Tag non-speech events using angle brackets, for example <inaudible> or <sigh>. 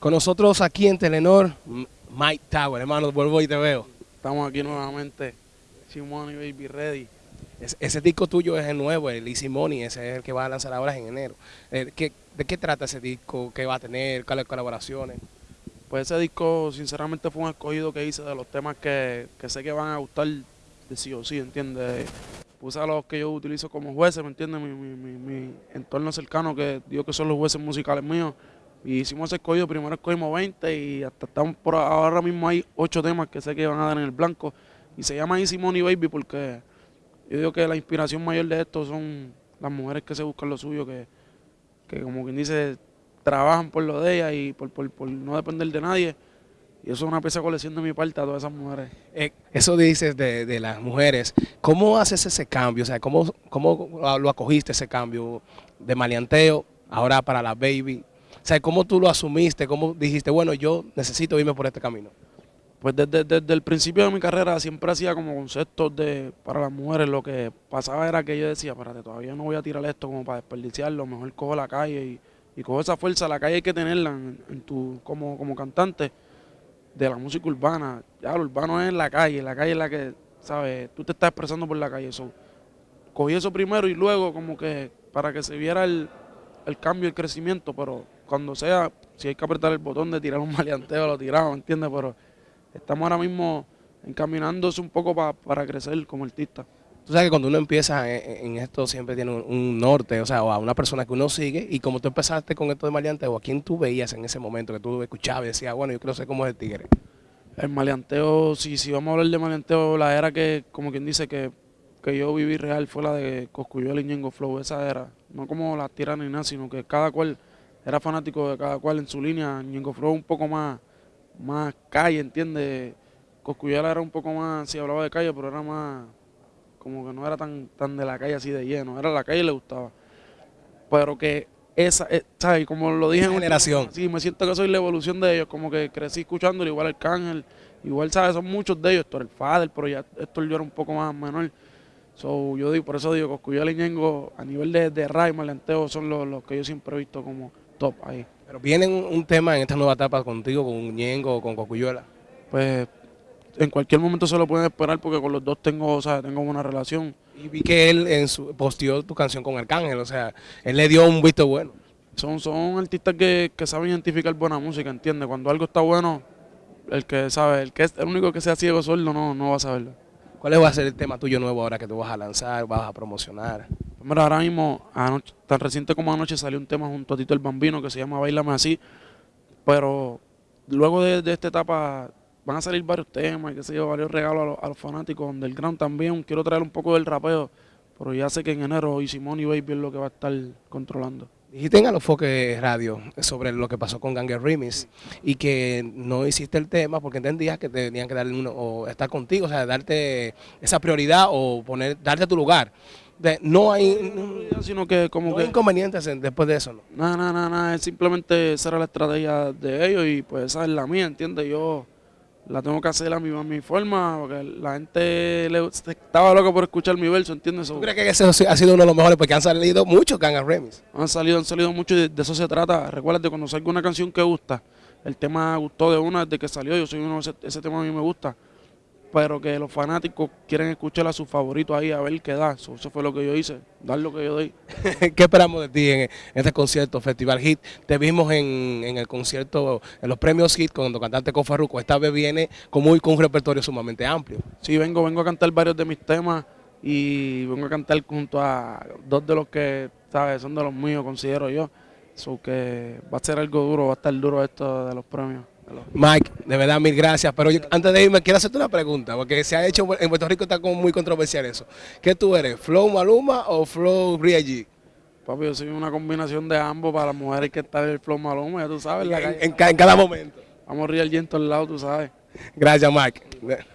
Con nosotros aquí en Telenor, Mike Tower, hermano, vuelvo y te veo. Estamos aquí nuevamente, Simone Baby Ready. ese disco tuyo es el nuevo, el Easy Money, ese es el que va a lanzar ahora en enero. Eh, ¿De qué trata ese disco? ¿Qué va a tener? ¿Cuáles colaboraciones? Pues ese disco sinceramente fue un escogido que hice de los temas que, sé que van a gustar de sí o sí, ¿entiendes? Puse a los que yo utilizo como jueces, ¿me entiendes? Mi, mi entorno cercano, que digo que son los jueces musicales míos. Y hicimos ese escogido, primero escogimos 20 y hasta estamos por ahora mismo hay 8 temas que sé que van a dar en el blanco. Y se llama Easy Money Baby porque yo digo que la inspiración mayor de esto son las mujeres que se buscan lo suyo, que, que como quien dice, trabajan por lo de ellas y por, por, no depender de nadie. Y eso es una pieza colección de mi parte a todas esas mujeres. Eh, eso dices de, de, las mujeres. ¿Cómo haces ese cambio? O sea, ¿cómo, ¿cómo lo acogiste ese cambio de maleanteo ahora para la baby? O sea, ¿cómo tú lo asumiste? ¿Cómo dijiste, bueno, yo necesito irme por este camino? Pues desde, el principio de mi carrera siempre hacía como conceptos de para las mujeres. Lo que pasaba era que yo decía, espérate, todavía no voy a tirar esto como para desperdiciarlo. Mejor cojo la calle y, y cojo esa fuerza. La calle hay que tenerla en, tu, como, como cantante de la música urbana. Ya lo urbano es en la calle. La calle es la que, ¿sabes? Tú te estás expresando por la calle. Eso. Cogí eso primero y luego como que para que se viera el, el cambio, el crecimiento, pero cuando sea, si hay que apretar el botón de tirar un <laughs> maleanteo, lo tiramos, ¿entiendes? Pero estamos ahora mismo encaminándose un poco para crecer como artista. Tú sabes que cuando uno empieza en, esto siempre tiene un, norte, o sea, o a una persona que uno sigue, y como tú empezaste con esto de maleanteo, ¿a quién tú veías en ese momento que tú escuchabas y decías, bueno, yo quiero ser como el tigre? El maleanteo, si, si vamos a hablar de maleanteo, la era que, como quien dice, que, que yo viví real fue la de Coscuyuela y Ñengo Flow, esa era. No como la tierra ni nada, sino que cada cual era fanático de cada cual en su línea. Ñengo Flow un poco más, más calle, ¿entiendes? Coscuyuela era un poco más, si hablaba de calle, pero era más, como que no era tan, tan de la calle así de lleno, era la calle y le gustaba. Pero que esa, eh, ¿sabes? Como lo dije en generación. Sí, me siento que soy la evolución de ellos, como que crecí escuchándolo, igual el Cángel, igual, ¿sabes? Son muchos de ellos, esto el Fader, pero ya esto yo era un poco más menor. So, yo digo, por eso digo, Coscuyuela y Ñengo, a nivel de, de Ray, Malenteo, son los, los que yo siempre he visto como top ahí. Pero viene un, tema en esta nueva etapa contigo, con Ñengo o con Cocuyuela. Pues en cualquier momento se lo pueden esperar porque con los dos tengo, o sea, tengo una relación. Y vi que él en su, posteó tu canción con Arcángel, o sea, él le dio un visto bueno. Son, son artistas que, saben identificar buena música, ¿entiendes? Cuando algo está bueno, el que sabe, el que es el único que sea ciego solo no, no va a saberlo. ¿Cuál va a ser el tema tuyo nuevo ahora que tú vas a lanzar, vas a promocionar? Primero, ahora mismo, tan reciente como anoche salió un tema junto a Tito el Bambino que se llama Bailame Así, pero luego de, de esta etapa van a salir varios temas, qué sé yo, varios regalos a los, a los fanáticos underground también. Quiero traer un poco del rapeo, pero ya sé que en enero y Simón y Baby es lo que va a estar controlando. Dijiste en los foques radio sobre lo que pasó con Ganger Remix y que no hiciste el tema porque entendías que tenían que darle uno o estar contigo, o sea, darte esa prioridad o poner, darte tu lugar. De, no hay no, sino que como que inconvenientes después de eso, ¿no? Nada, nada, nada, es simplemente esa era la estrategia de ellos y pues esa es la mía, ¿entiendes? Yo la tengo que hacer a mi, mi forma, porque la gente le, estaba loca por escuchar mi verso, ¿entiendes? ¿Tú crees que ese ha sido uno de los mejores? Porque han salido muchos Gangas Remix. Han salido, han salido muchos y de, eso se trata. Recuerda cuando salga una canción que gusta, el tema gustó de una desde que salió, yo soy uno, ese, ese tema a mí me gusta pero que los fanáticos quieren escuchar a sus favoritos ahí a ver qué da. Eso, fue lo que yo hice, dar lo que yo doy. <laughs> ¿Qué esperamos de ti en, este concierto, Festival Hit? Te vimos en, el concierto, en los premios Hit, cuando cantaste con Farruko. Esta vez viene con, muy, con un repertorio sumamente amplio. Sí, vengo, vengo a cantar varios de mis temas y vengo a cantar junto a dos de los que, ¿sabes? Son de los míos, considero yo. Eso que va a ser algo duro, va a estar duro esto de los premios. Mike, de verdad, mil gracias. Pero antes de irme, quiero hacerte una pregunta, porque se ha hecho en Puerto Rico está como muy controversial eso. ¿Qué tú eres, Flow Maluma o Flow G? Papi, yo soy una combinación de ambos. Para las mujeres que está el Flow Maluma, ya tú sabes. En, en, cada momento. Vamos a G en todos lados, tú sabes. Gracias, Mike.